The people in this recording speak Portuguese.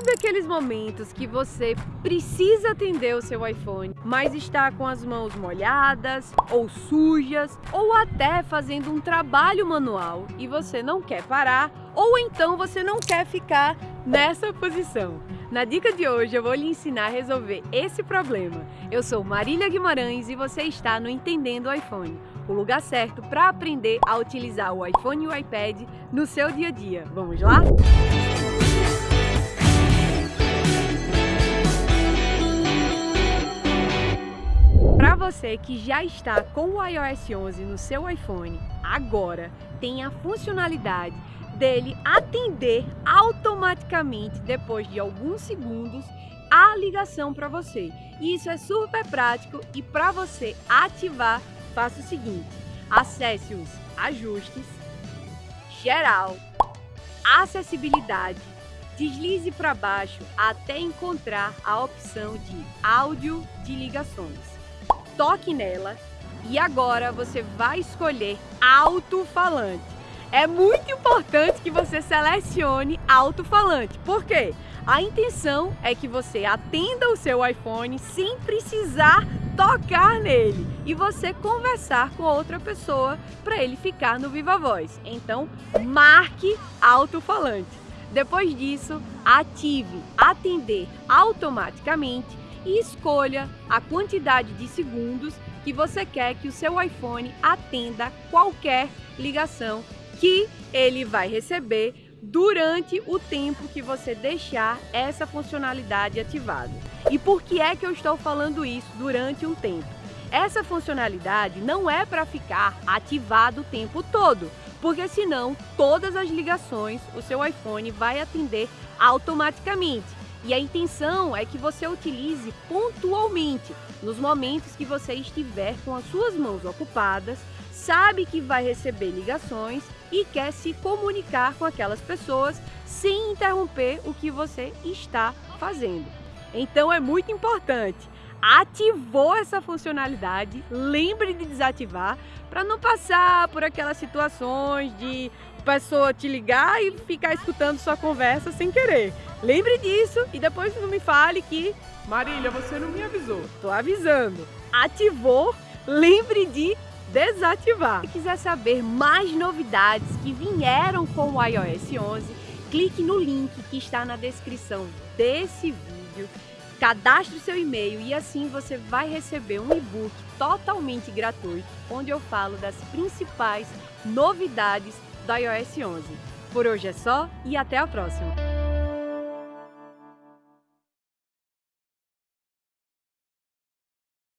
Sabe aqueles momentos que você precisa atender o seu iPhone, mas está com as mãos molhadas ou sujas ou até fazendo um trabalho manual e você não quer parar ou então você não quer ficar nessa posição? Na dica de hoje eu vou lhe ensinar a resolver esse problema. Eu sou Marília Guimarães e você está no Entendendo o iPhone, o lugar certo para aprender a utilizar o iPhone e o iPad no seu dia a dia. Vamos lá? Para você que já está com o iOS 11 no seu iPhone, agora tem a funcionalidade dele atender automaticamente, depois de alguns segundos, a ligação para você. Isso é super prático e para você ativar, faça o seguinte, acesse os ajustes, geral, acessibilidade, deslize para baixo até encontrar a opção de áudio de ligações toque nela e agora você vai escolher alto-falante. É muito importante que você selecione alto-falante. Por quê? A intenção é que você atenda o seu iPhone sem precisar tocar nele e você conversar com outra pessoa para ele ficar no Viva Voz. Então, marque alto-falante. Depois disso, ative atender automaticamente e escolha a quantidade de segundos que você quer que o seu iPhone atenda qualquer ligação que ele vai receber durante o tempo que você deixar essa funcionalidade ativada. E por que é que eu estou falando isso durante um tempo? Essa funcionalidade não é para ficar ativado o tempo todo, porque senão todas as ligações o seu iPhone vai atender automaticamente. E a intenção é que você utilize pontualmente, nos momentos que você estiver com as suas mãos ocupadas, sabe que vai receber ligações e quer se comunicar com aquelas pessoas sem interromper o que você está fazendo. Então é muito importante. Ativou essa funcionalidade, lembre de desativar para não passar por aquelas situações de pessoa te ligar e ficar escutando sua conversa sem querer. Lembre disso e depois não me fale que Marília, você não me avisou. Tô avisando. Ativou, lembre de desativar. Se quiser saber mais novidades que vieram com o iOS 11, clique no link que está na descrição desse vídeo. Cadastre seu e-mail e assim você vai receber um e-book totalmente gratuito, onde eu falo das principais novidades do iOS 11. Por hoje é só e até a próxima!